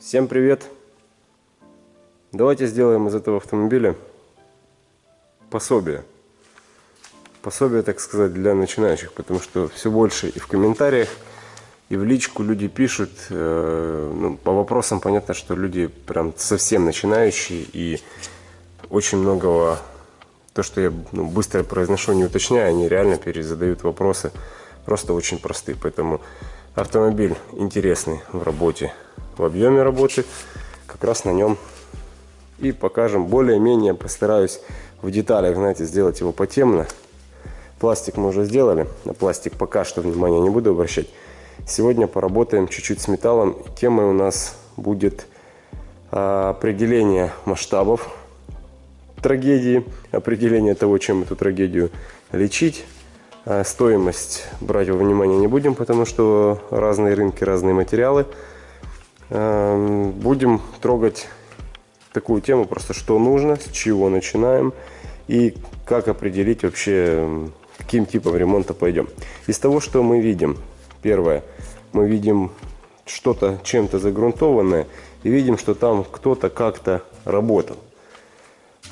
Всем привет! Давайте сделаем из этого автомобиля пособие. Пособие, так сказать, для начинающих, потому что все больше и в комментариях, и в личку люди пишут. Э, ну, по вопросам понятно, что люди прям совсем начинающие и очень многого, то, что я ну, быстро произношу, не уточняю, они реально перезадают вопросы, просто очень простые. Поэтому автомобиль интересный в работе, в объеме работы, как раз на нем и покажем. Более-менее постараюсь в деталях, знаете, сделать его потемно. Пластик мы уже сделали, на пластик пока что внимания не буду обращать. Сегодня поработаем чуть-чуть с металлом. Темой у нас будет а, определение масштабов трагедии, определение того, чем эту трагедию лечить. А, стоимость брать во внимание не будем, потому что разные рынки, разные материалы. А, будем трогать такую тему, просто что нужно, с чего начинаем и как определить вообще, каким типом ремонта пойдем. Из того, что мы видим, первое, мы видим что-то чем-то загрунтованное и видим, что там кто-то как-то работал.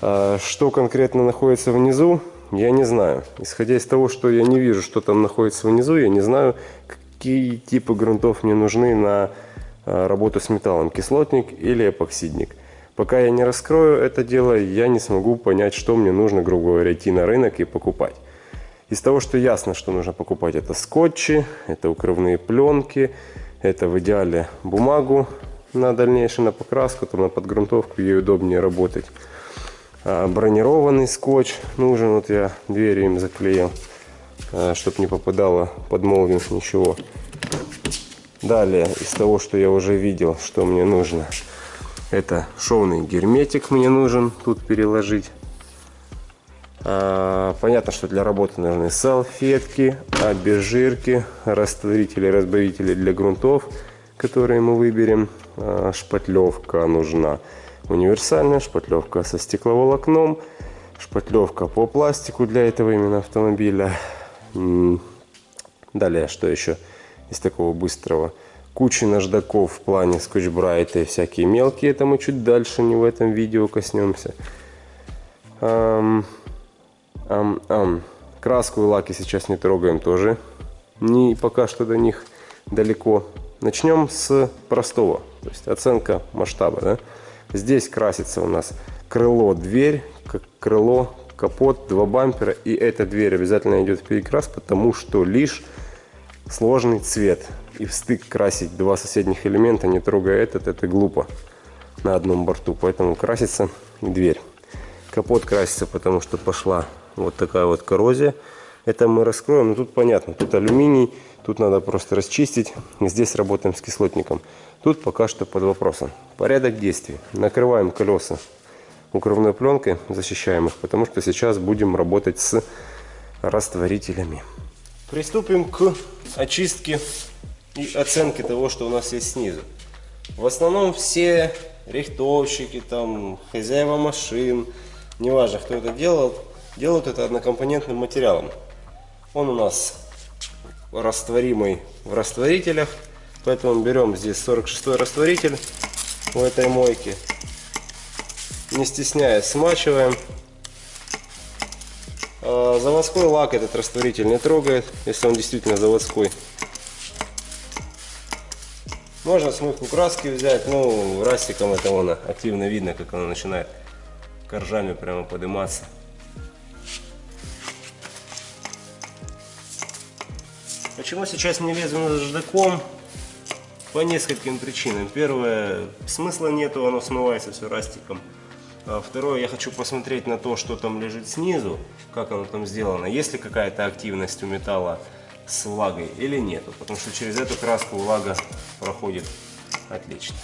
А что конкретно находится внизу, я не знаю. Исходя из того, что я не вижу, что там находится внизу, я не знаю, какие типы грунтов мне нужны на а, работу с металлом, кислотник или эпоксидник. Пока я не раскрою это дело, я не смогу понять, что мне нужно, грубо говоря, идти на рынок и покупать. Из того, что ясно, что нужно покупать, это скотчи, это укрывные пленки, это в идеале бумагу на дальнейшую, на покраску, там на подгрунтовку, ей удобнее работать. А, бронированный скотч нужен, вот я двери им заклеил, а, чтобы не попадало под молнию ничего. Далее, из того, что я уже видел, что мне нужно – это шовный герметик мне нужен тут переложить. А, понятно, что для работы нужны салфетки, обезжирки, растворители, разбавители для грунтов, которые мы выберем. Шпатлевка нужна универсальная, шпатлевка со стекловолокном, шпатлевка по пластику для этого именно автомобиля. Далее, что еще из такого быстрого? куча наждаков в плане скотч-брайта и всякие мелкие. Это мы чуть дальше, не в этом видео коснемся. Ам, ам, ам. Краску и лаки сейчас не трогаем тоже. Не пока что до них далеко. Начнем с простого. То есть оценка масштаба. Да? Здесь красится у нас крыло, дверь, крыло, капот, два бампера. И эта дверь обязательно идет в перекрас, потому что лишь сложный цвет и в стык красить два соседних элемента, не трогая этот, это глупо на одном борту. Поэтому красится дверь. Капот красится, потому что пошла вот такая вот коррозия. Это мы раскроем, но тут понятно, тут алюминий, тут надо просто расчистить. Здесь работаем с кислотником. Тут пока что под вопросом. Порядок действий. Накрываем колеса укрывной пленкой, защищаем их, потому что сейчас будем работать с растворителями. Приступим к очистке и оценки того, что у нас есть снизу. В основном все рихтовщики, там, хозяева машин, неважно, кто это делал, делают это однокомпонентным материалом. Он у нас растворимый в растворителях, поэтому берем здесь 46 растворитель у этой мойки. Не стесняясь, смачиваем. А, заводской лак этот растворитель не трогает, если он действительно заводской. Можно смывку краски взять, ну, растиком это вон активно видно, как она начинает коржами прямо подниматься. Почему сейчас не лезу наждаком? По нескольким причинам. Первое, смысла нету, оно смывается все растиком. А второе, я хочу посмотреть на то, что там лежит снизу, как оно там сделано. Есть ли какая-то активность у металла с влагой или нету, потому что через эту краску влага проходит отлично.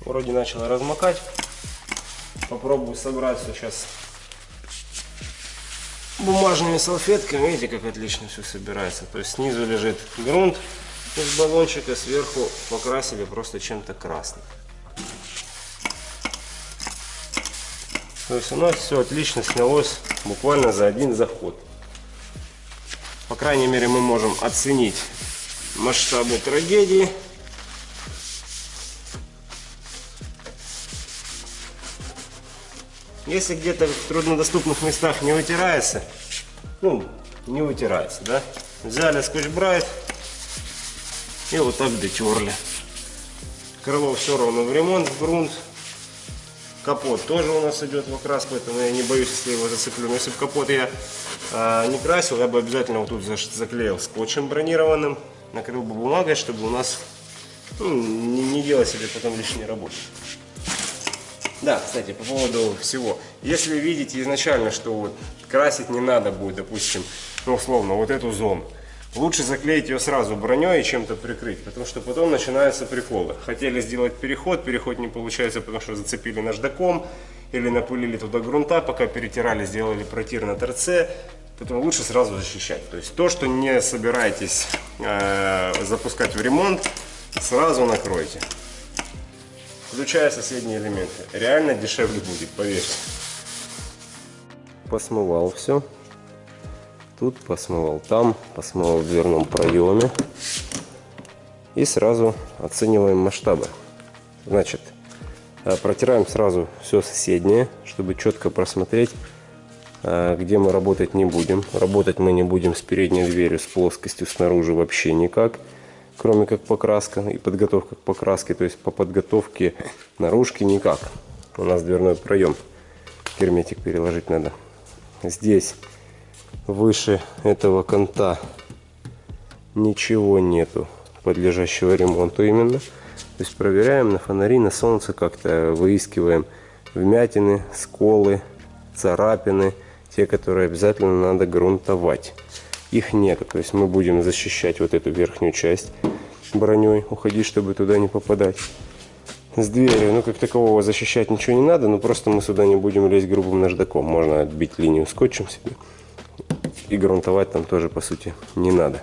Вроде начало размокать. Попробую собрать все сейчас бумажными салфетками. Видите, как отлично все собирается. То есть снизу лежит грунт из баллончика сверху покрасили просто чем-то красным. То есть у нас все отлично снялось буквально за один заход. По крайней мере мы можем оценить масштабы трагедии. Если где-то в труднодоступных местах не вытирается, ну, не вытирается, да? Взяли скотч-брайт, и вот так дотерли. Крыло все равно в ремонт, в грунт. Капот тоже у нас идет в окрас, поэтому я не боюсь, если его зацеплю. Но если бы капот я а, не красил, я бы обязательно вот тут заклеил скотчем бронированным, накрыл бы бумагой, чтобы у нас ну, не, не делать себе потом лишней работы. Да, кстати, по поводу всего. Если видите изначально, что вот красить не надо будет, допустим, ну, условно, вот эту зону, лучше заклеить ее сразу броней и чем-то прикрыть, потому что потом начинаются приколы. Хотели сделать переход, переход не получается, потому что зацепили наждаком или напылили туда грунта, пока перетирали, сделали протир на торце, поэтому лучше сразу защищать. То есть то, что не собираетесь э, запускать в ремонт, сразу накройте. Включая соседние элементы. Реально дешевле будет, поверьте. Посмывал все. Тут посмывал там, посмывал в дверном проеме. И сразу оцениваем масштабы. Значит, э, протираем сразу все соседнее, чтобы четко просмотреть, э, где мы работать не будем. Работать мы не будем с передней дверью, с плоскостью снаружи вообще никак кроме как покраска и подготовка к покраске. То есть по подготовке наружки никак. У нас дверной проем. Герметик переложить надо. Здесь выше этого конта ничего нету подлежащего ремонту именно. То есть проверяем на фонари, на солнце как-то выискиваем вмятины, сколы, царапины, те, которые обязательно надо грунтовать их нет. То есть мы будем защищать вот эту верхнюю часть броней, уходить, чтобы туда не попадать. С дверью, ну как такового защищать ничего не надо, но просто мы сюда не будем лезть грубым наждаком. Можно отбить линию скотчем себе. И грунтовать там тоже по сути не надо.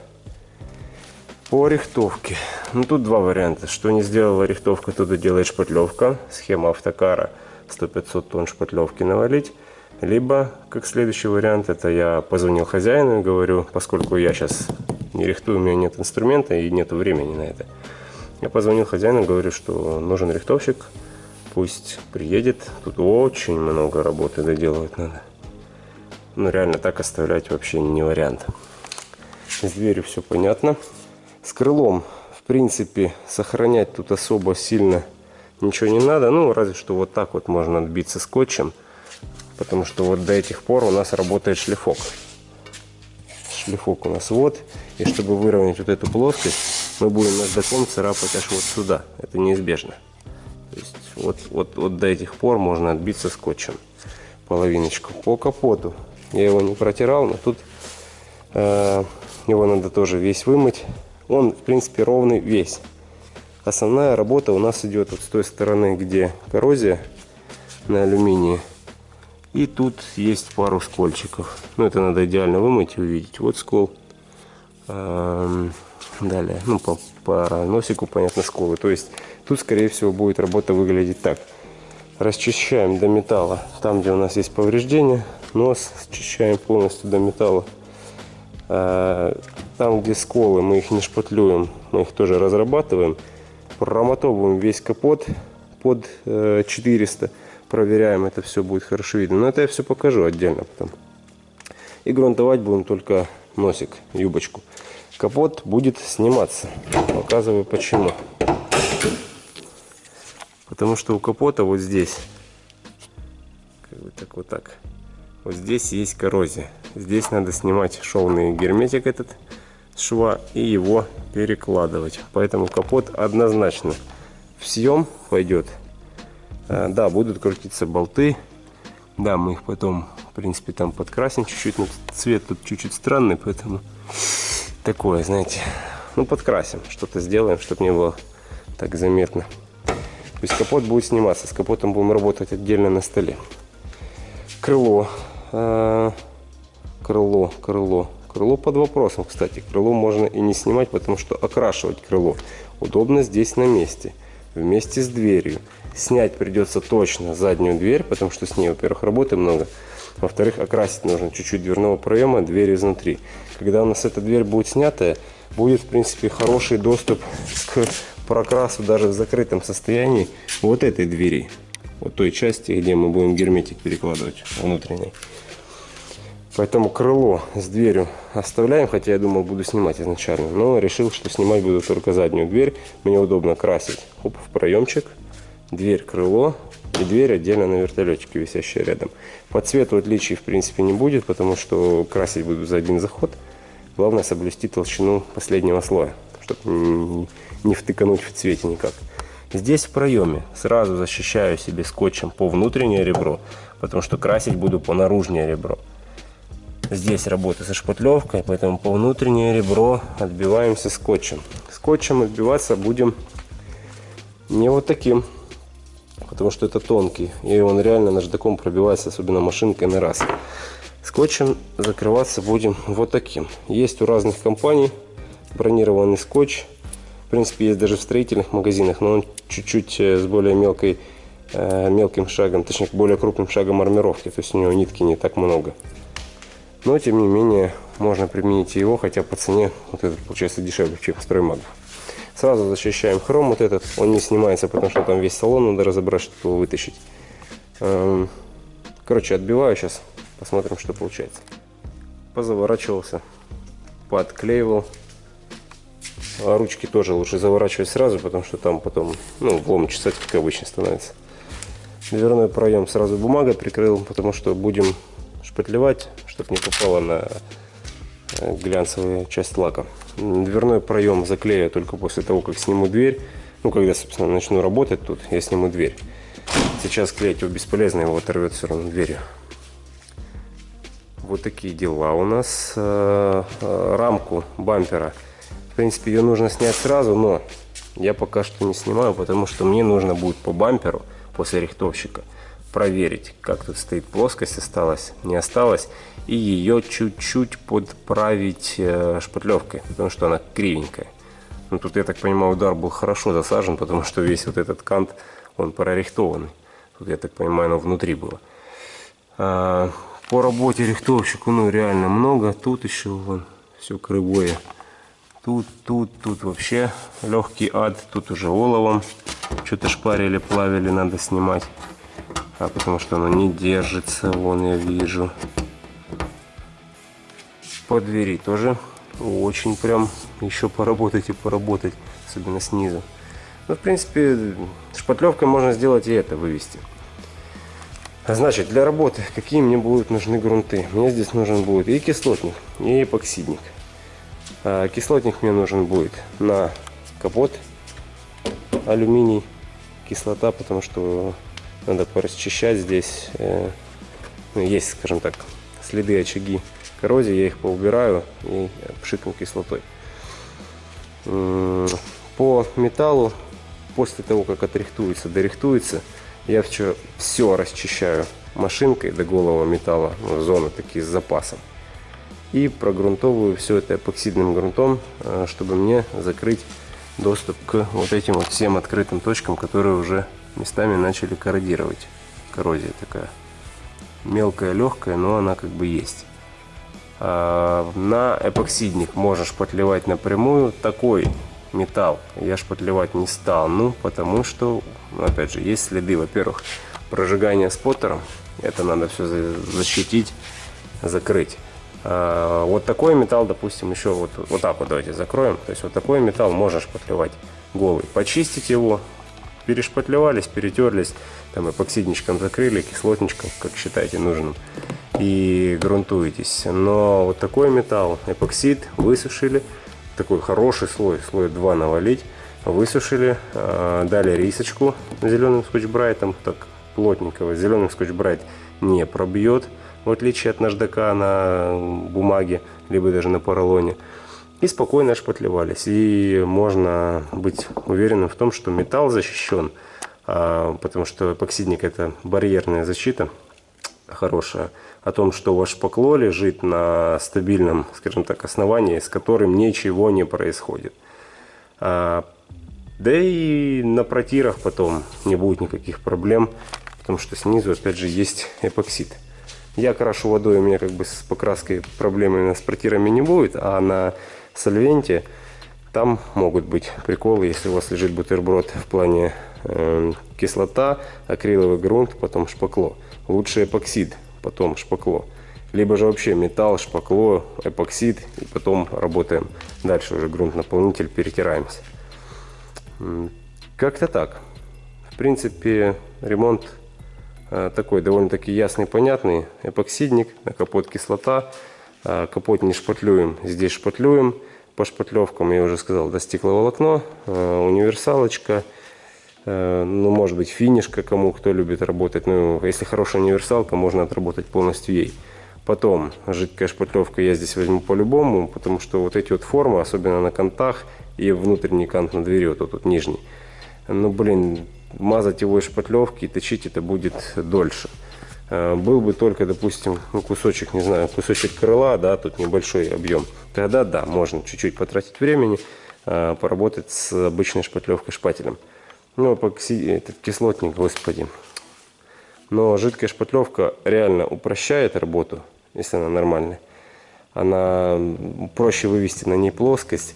По рихтовке. Ну тут два варианта. Что не сделала рихтовка, туда делает шпатлевка. Схема автокара 100-500 тонн шпатлевки навалить. Либо, как следующий вариант, это я позвонил хозяину и говорю, поскольку я сейчас не рихтую, у меня нет инструмента и нет времени на это. Я позвонил хозяину говорю, что нужен рихтовщик, пусть приедет. Тут очень много работы доделывать надо. Ну, реально так оставлять вообще не вариант. С дверью все понятно. С крылом, в принципе, сохранять тут особо сильно ничего не надо. Ну, разве что вот так вот можно отбиться скотчем потому что вот до этих пор у нас работает шлифок. Шлифок у нас вот, и чтобы выровнять вот эту плоскость, мы будем наждаком царапать аж вот сюда, это неизбежно. То есть вот, вот, вот до этих пор можно отбиться скотчем половиночку. По капоту я его не протирал, но тут э, его надо тоже весь вымыть. Он в принципе ровный весь. Основная работа у нас идет вот с той стороны, где коррозия на алюминии. И тут есть пару скольчиков. Ну, это надо идеально вымыть и увидеть. Вот скол. Далее, ну, по, по носику, понятно, сколы. То есть, тут, скорее всего, будет работа выглядеть так. Расчищаем до металла. Там, где у нас есть повреждения, нос счищаем полностью до металла. А, там, где сколы, мы их не шпатлюем, мы их тоже разрабатываем. Промотовываем весь капот под 400 проверяем, это все будет хорошо видно. Но это я все покажу отдельно потом. И грунтовать будем только носик, юбочку. Капот будет сниматься. Показываю почему. Потому что у капота вот здесь, как бы так вот так, вот здесь есть коррозия. Здесь надо снимать шовный герметик этот шва и его перекладывать. Поэтому капот однозначно в съем пойдет Э, да, будут крутиться болты. Да, мы их потом, в принципе, там подкрасим чуть-чуть. Но цвет тут чуть-чуть странный, поэтому такое, знаете. Ну, подкрасим, что-то сделаем, чтобы не было так заметно. То есть капот будет сниматься. С капотом будем работать отдельно на столе. Крыло. Э, крыло, крыло. Крыло под вопросом, кстати. Крыло можно и не снимать, потому что окрашивать крыло удобно здесь на месте. Вместе с дверью. Снять придется точно заднюю дверь, потому что с ней, во-первых, работы много. Во-вторых, окрасить нужно чуть-чуть дверного проема, дверь изнутри. Когда у нас эта дверь будет снятая, будет, в принципе, хороший доступ к прокрасу даже в закрытом состоянии вот этой двери. Вот той части, где мы будем герметик перекладывать внутренний. Поэтому крыло с дверью оставляем, хотя я думал буду снимать изначально. Но решил, что снимать буду только заднюю дверь. Мне удобно красить Оп, в проемчик, дверь, крыло и дверь отдельно на вертолетике, висящая рядом. По цвету отличий в принципе не будет, потому что красить буду за один заход. Главное соблюсти толщину последнего слоя, чтобы не втыкануть в цвете никак. Здесь в проеме сразу защищаю себе скотчем по внутреннее ребро, потому что красить буду по наружнее ребро. Здесь работа со шпатлевкой, поэтому по внутреннее ребро отбиваемся скотчем. Скотчем отбиваться будем не вот таким, потому что это тонкий, и он реально наждаком пробивается, особенно машинкой на раз. Скотчем закрываться будем вот таким. Есть у разных компаний бронированный скотч. В принципе, есть даже в строительных магазинах, но он чуть-чуть э, с более мелкой, э, мелким шагом, точнее, более крупным шагом армировки. То есть у него нитки не так много. Но, тем не менее, можно применить его, хотя по цене вот этот получается дешевле, чем строймаг. Сразу защищаем хром вот этот. Он не снимается, потому что там весь салон надо разобрать, чтобы его вытащить. Эм, короче, отбиваю сейчас. Посмотрим, что получается. Позаворачивался, подклеивал. А ручки тоже лучше заворачивать сразу, потому что там потом, ну, влом чесать, как обычно, становится. Дверной проем сразу бумагой прикрыл, потому что будем шпатлевать, чтобы не попало на э, глянцевую часть лака. Дверной проем заклею только после того, как сниму дверь. Ну, когда, собственно, начну работать тут, я сниму дверь. Сейчас клеить его бесполезно, его оторвет все равно дверью. Вот такие дела у нас. Э, э, рамку бампера. В принципе, ее нужно снять сразу, но я пока что не снимаю, потому что мне нужно будет по бамперу после рихтовщика проверить, как тут стоит плоскость, осталась, не осталась, и ее чуть-чуть подправить э, шпатлевкой, потому что она кривенькая. Ну, тут, я так понимаю, удар был хорошо засажен, потому что весь вот этот кант, он прорихтованный. Тут, я так понимаю, оно внутри было. А, по работе рихтовщику, ну, реально много. Тут еще, вон, все кривое. Тут, тут, тут вообще легкий ад. Тут уже оловом что-то шпарили, плавили, надо снимать а потому что оно не держится, вон я вижу. По двери тоже очень прям еще поработать и поработать, особенно снизу. Ну, в принципе, шпатлевкой можно сделать и это вывести. Значит, для работы какие мне будут нужны грунты? Мне здесь нужен будет и кислотник, и эпоксидник. А кислотник мне нужен будет на капот, алюминий, кислота, потому что надо порасчищать здесь. Э, ну, есть, скажем так, следы, очаги коррозии. Я их поубираю и пшикну кислотой. По металлу, после того, как отрихтуется, дорихтуется, я все, все расчищаю машинкой до голого металла, ну, зоны такие с запасом. И прогрунтовываю все это эпоксидным грунтом, э, чтобы мне закрыть доступ к вот этим вот всем открытым точкам, которые уже местами начали корродировать. Коррозия такая. Мелкая, легкая, но она как бы есть. А на эпоксидник можно шпатлевать напрямую. Такой металл я шпатлевать не стал. Ну, потому что, опять же, есть следы, во-первых, прожигания споттером. Это надо все защитить, закрыть. А, вот такой металл, допустим, еще вот, вот так вот давайте закроем. То есть вот такой металл можно шпатлевать голый. Почистить его, перешпатлевались, перетерлись, там эпоксидничком закрыли, кислотничком, как считаете нужным, и грунтуетесь. Но вот такой металл, эпоксид, высушили, такой хороший слой, слой 2 навалить, высушили, а, дали рисочку зеленым скотч-брайтом, так плотненького, зеленый скотч-брайт не пробьет, в отличие от наждака на бумаге, либо даже на поролоне и спокойно шпатлевались. И можно быть уверенным в том, что металл защищен, а, потому что эпоксидник это барьерная защита хорошая, о том, что ваш шпакло лежит на стабильном, скажем так, основании, с которым ничего не происходит. А, да и на протирах потом не будет никаких проблем, потому что снизу опять же есть эпоксид. Я крашу водой, у меня как бы с покраской проблемы с протирами не будет, а на сольвенте, там могут быть приколы, если у вас лежит бутерброд в плане э, кислота, акриловый грунт, потом шпакло. Лучше эпоксид, потом шпакло. Либо же вообще металл, шпакло, эпоксид, и потом работаем дальше уже грунт-наполнитель, перетираемся. Как-то так. В принципе, ремонт такой довольно-таки ясный, понятный. Эпоксидник, на капот кислота. Э, капот не шпатлюем, здесь шпатлюем. По шпатлевкам я уже сказал, до стекловолокно, э, универсалочка. Ну, может быть, финишка, кому кто любит работать. Ну, если хорошая универсалка, можно отработать полностью ей. Потом жидкая шпатлевка я здесь возьму по-любому, потому что вот эти вот формы, особенно на кантах и внутренний кант на двери, вот тут нижний, ну, блин, мазать его из шпатлевки и точить это будет дольше. А, был бы только, допустим, ну, кусочек, не знаю, кусочек крыла, да, тут небольшой объем, тогда да, можно чуть-чуть потратить времени, а, поработать с обычной шпатлевкой шпателем. Ну, эпокси... этот кислотник, господи. Но жидкая шпатлевка реально упрощает работу, если она нормальная. Она проще вывести на ней плоскость,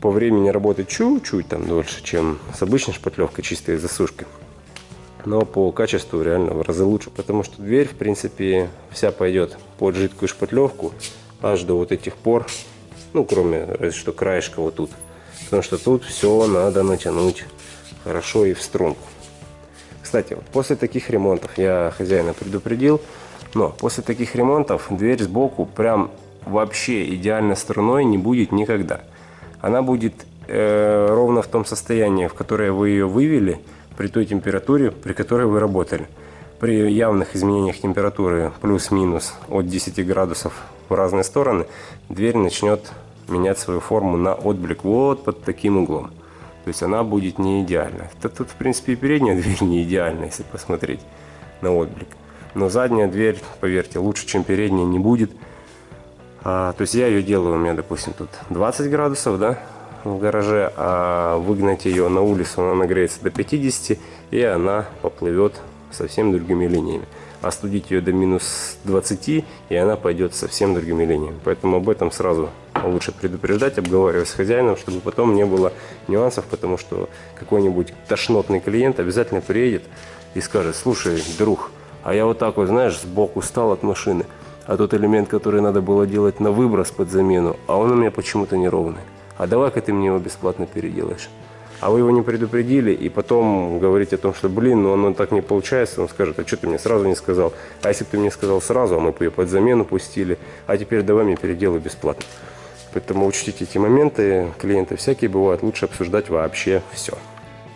по времени работает чуть-чуть там дольше, чем с обычной шпатлевкой, чистой засушкой. Но по качеству реально в разы лучше, потому что дверь, в принципе, вся пойдет под жидкую шпатлевку аж до вот этих пор, ну, кроме разве что краешка вот тут. Потому что тут все надо натянуть хорошо и в струнку. Кстати, вот после таких ремонтов я хозяина предупредил, но после таких ремонтов дверь сбоку прям вообще идеально струной не будет никогда она будет э, ровно в том состоянии, в которое вы ее вывели, при той температуре, при которой вы работали. При явных изменениях температуры плюс-минус от 10 градусов в разные стороны, дверь начнет менять свою форму на отблик вот под таким углом. То есть она будет не идеальна. Это тут, в принципе, и передняя дверь не идеальна, если посмотреть на отблик. Но задняя дверь, поверьте, лучше, чем передняя не будет. А, то есть я ее делаю, у меня, допустим, тут 20 градусов, да, в гараже, а выгнать ее на улицу, она нагреется до 50, и она поплывет совсем другими линиями. Остудить ее до минус 20, и она пойдет совсем другими линиями. Поэтому об этом сразу лучше предупреждать, обговаривать с хозяином, чтобы потом не было нюансов, потому что какой-нибудь тошнотный клиент обязательно приедет и скажет, слушай, друг, а я вот так вот, знаешь, сбоку стал от машины, а тот элемент, который надо было делать на выброс под замену, а он у меня почему-то неровный. А давай-ка ты мне его бесплатно переделаешь. А вы его не предупредили, и потом говорить о том, что, блин, ну оно так не получается, он скажет, а что ты мне сразу не сказал? А если бы ты мне сказал сразу, а мы бы ее под замену пустили, а теперь давай мне переделай бесплатно. Поэтому учтите эти моменты, клиенты всякие бывают, лучше обсуждать вообще все.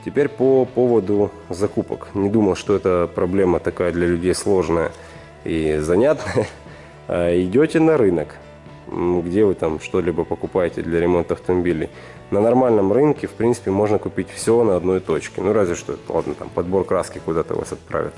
Теперь по поводу закупок. Не думал, что эта проблема такая для людей сложная и занятная. А, идете на рынок, где вы там что-либо покупаете для ремонта автомобилей. На нормальном рынке, в принципе, можно купить все на одной точке. Ну, разве что, ладно, там подбор краски куда-то вас отправят.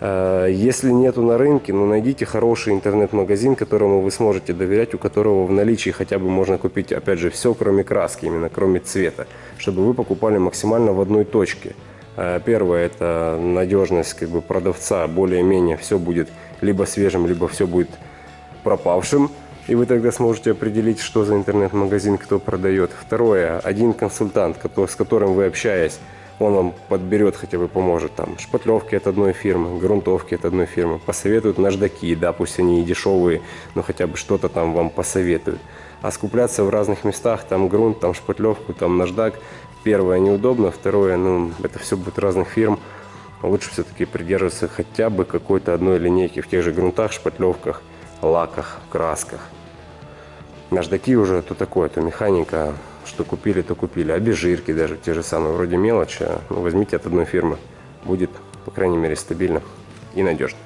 А, если нету на рынке, ну найдите хороший интернет-магазин, которому вы сможете доверять, у которого в наличии хотя бы можно купить, опять же, все, кроме краски, именно кроме цвета, чтобы вы покупали максимально в одной точке. А, первое – это надежность как бы, продавца, более-менее все будет либо свежим, либо все будет пропавшим. И вы тогда сможете определить, что за интернет-магазин кто продает. Второе, один консультант, с которым вы общаясь, он вам подберет, хотя бы поможет. Там шпатлевки от одной фирмы, грунтовки от одной фирмы. Посоветуют наждаки, да, пусть они и дешевые, но хотя бы что-то там вам посоветуют. А скупляться в разных местах, там грунт, там шпатлевку, там наждак, первое неудобно, второе, ну, это все будет разных фирм лучше все-таки придерживаться хотя бы какой-то одной линейки в тех же грунтах, шпатлевках, лаках, красках. Наждаки уже то такое, то механика, что купили, то купили. А жирки даже те же самые, вроде мелочи, а, ну, возьмите от одной фирмы. Будет, по крайней мере, стабильно и надежно.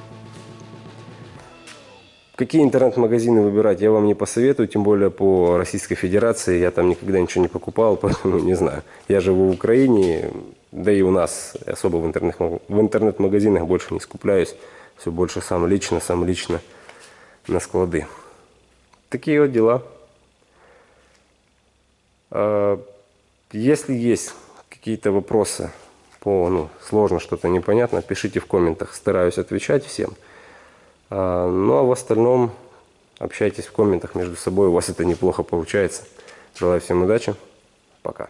Какие интернет-магазины выбирать, я вам не посоветую, тем более по Российской Федерации. Я там никогда ничего не покупал, поэтому не знаю. Я живу в Украине, да и у нас особо в интернет-магазинах интернет больше не скупляюсь. Все больше сам лично, сам лично на склады. Такие вот дела. А, если есть какие-то вопросы по, ну, сложно что-то непонятно, пишите в комментах. Стараюсь отвечать всем. А, ну а в остальном общайтесь в комментах между собой. У вас это неплохо получается. Желаю всем удачи. Пока.